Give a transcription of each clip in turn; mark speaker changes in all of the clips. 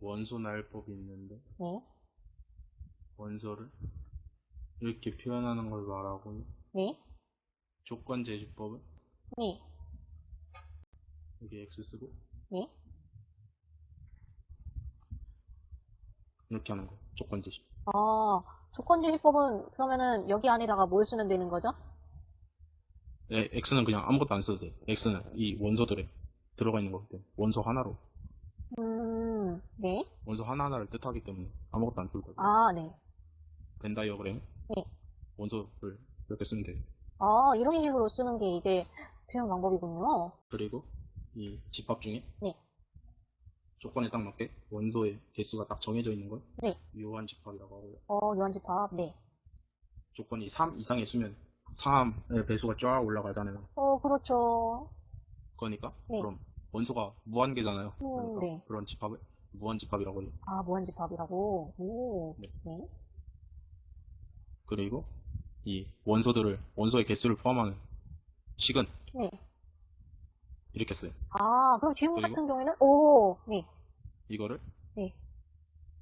Speaker 1: 원소 나열법이 있는데
Speaker 2: 네.
Speaker 1: 원소를 이렇게 표현하는 걸 말하고
Speaker 2: 네.
Speaker 1: 조건 제시법은
Speaker 2: 네.
Speaker 1: 여기 x 쓰고
Speaker 2: 네.
Speaker 1: 이렇게 하는 거 조건 제시
Speaker 2: 아, 조건지시법은 그러면은 여기 안에다가 뭘 쓰면 되는 거죠?
Speaker 1: 네, x는 그냥 아무것도 안 써도 돼 x는 이 원소들에 들어가 있는 거기 때문에 원소 하나로
Speaker 2: 음, 네.
Speaker 1: 원소 하나하나를 뜻하기 때문에 아무것도 안 쓸 거예요
Speaker 2: 아, 네.
Speaker 1: 벤 다이어그램
Speaker 2: 네.
Speaker 1: 원소를 이렇게 쓰면 돼요
Speaker 2: 아, 이런 식으로 쓰는 게 이제 표현 방법이군요.
Speaker 1: 그리고 이 집합 중에
Speaker 2: 네.
Speaker 1: 조건에 딱 맞게 원소의 개수가 딱 정해져 있는 걸
Speaker 2: 네.
Speaker 1: 유효한 집합이라고 하고요.
Speaker 2: 어, 유한집합, 네.
Speaker 1: 조건이 3 이상의 수면 3의 배수가 쫙 올라가잖아요.
Speaker 2: 어, 그렇죠.
Speaker 1: 그러니까
Speaker 2: 네.
Speaker 1: 그럼 원소가 무한계잖아요.
Speaker 2: 음,
Speaker 1: 그러니까
Speaker 2: 네.
Speaker 1: 그런 집합을 무한집합이라고 해요.
Speaker 2: 아, 무한집합이라고. 오,
Speaker 1: 네.
Speaker 2: 네.
Speaker 1: 그리고 이 원소들을 원소의 개수를 포함하는 식은
Speaker 2: 네.
Speaker 1: 이렇게 써요.
Speaker 2: 아, 그럼 질문? 같은 경우에는, 오, 네.
Speaker 1: 이거를
Speaker 2: 네.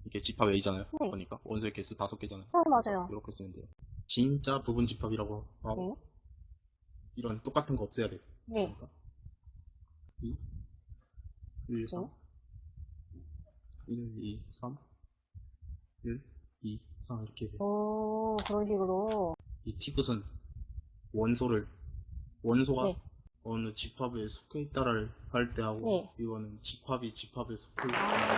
Speaker 1: 이게 집합 A잖아요.
Speaker 2: 네.
Speaker 1: 그러니까 원소의 개수 다섯 개잖아요.
Speaker 2: 어, 맞아요.
Speaker 1: 이렇게 쓰면 돼요. 진짜 부분 집합이라고 하고
Speaker 2: 네.
Speaker 1: 이런 똑같은 거 없애야 돼요.
Speaker 2: 네.
Speaker 1: 그러니까 2, 1, 3, 1, 2, 3, 1, 2, 3 이렇게.
Speaker 2: 오, 그런 식으로.
Speaker 1: 이 티귿은 원소를 원소가
Speaker 2: 네.
Speaker 1: 어느 집합에 속해 있다를 할 때 하고
Speaker 2: 네.
Speaker 1: 이거는 집합이 집합에 속해 있다.
Speaker 2: 아,